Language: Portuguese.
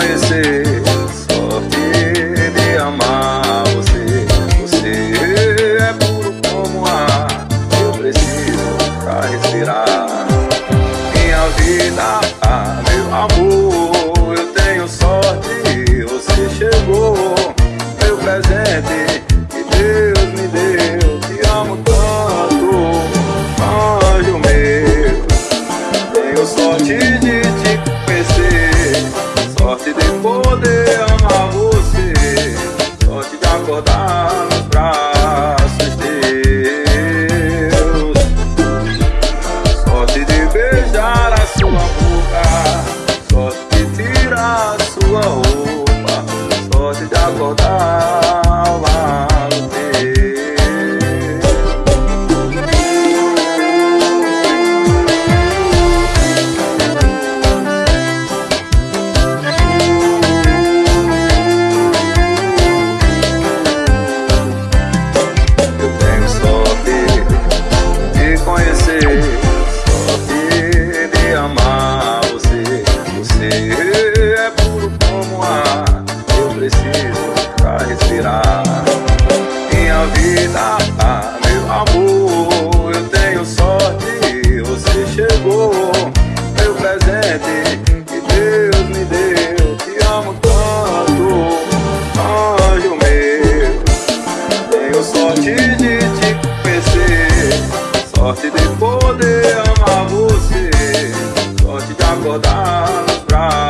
conhecer, sorte de amar você. Você é puro como ar, eu preciso pra respirar. Minha vida, ah, meu amor, eu tenho sorte, você chegou, meu presente que Deus me deu. Te amo tanto, anjo meu. Tenho sorte de te sorte de poder amar você, sorte de acordar nos braços teus, sorte de beijar a sua boca, sorte de tirar a sua roupa, sorte de acordar você. Você Godal Praj.